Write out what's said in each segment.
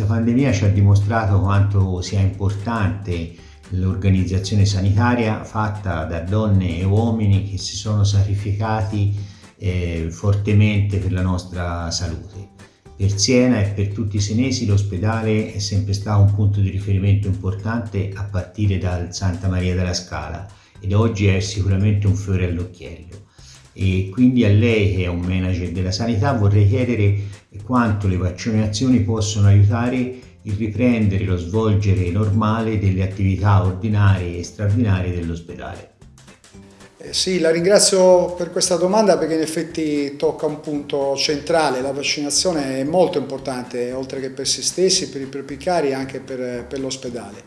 pandemia ci ha dimostrato quanto sia importante l'organizzazione sanitaria fatta da donne e uomini che si sono sacrificati eh, fortemente per la nostra salute. Per Siena e per tutti i senesi l'ospedale è sempre stato un punto di riferimento importante a partire dal Santa Maria della Scala ed oggi è sicuramente un fiore all'occhiello. E quindi a lei che è un manager della sanità vorrei chiedere quanto le vaccinazioni possono aiutare il riprendere lo svolgere normale delle attività ordinarie e straordinarie dell'ospedale. Eh sì, la ringrazio per questa domanda perché in effetti tocca un punto centrale, la vaccinazione è molto importante oltre che per se stessi, per i propri cari anche per, per l'ospedale.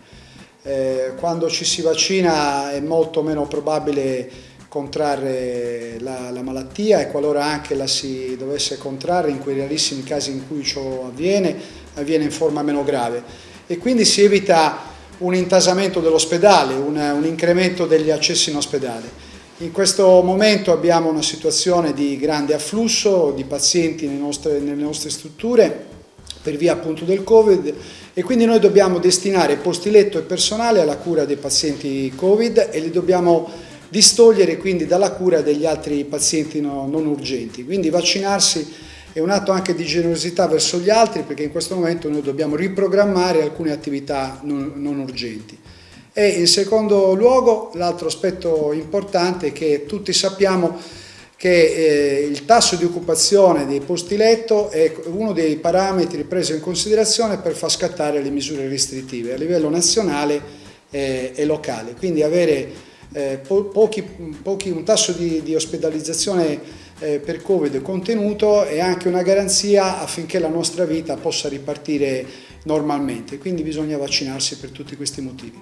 Eh, quando ci si vaccina è molto meno probabile contrarre la, la, malattia e qualora anche la si dovesse contrarre, in quei rarissimi casi in cui ciò avviene, avviene in forma meno grave e quindi si evita un intasamento dell'ospedale, un, un incremento degli accessi in ospedale. In questo momento abbiamo una situazione di grande afflusso di pazienti nelle nostre, nelle nostre strutture per via appunto del Covid e quindi noi dobbiamo destinare posti letto e personale alla cura dei pazienti Covid e li dobbiamo distogliere quindi dalla cura degli altri pazienti no, non urgenti. Quindi vaccinarsi è un atto anche di generosità verso gli altri perché in questo momento noi dobbiamo riprogrammare alcune attività non, non urgenti. E in secondo luogo l'altro aspetto importante è che tutti sappiamo che eh, il tasso di occupazione dei posti letto è uno dei parametri preso in considerazione per far scattare le misure restrittive a livello nazionale eh, e locale. Quindi avere eh, pochi, pochi, un tasso di, di ospedalizzazione eh, per Covid contenuto è anche una garanzia affinché la nostra vita possa ripartire normalmente, quindi bisogna vaccinarsi per tutti questi motivi.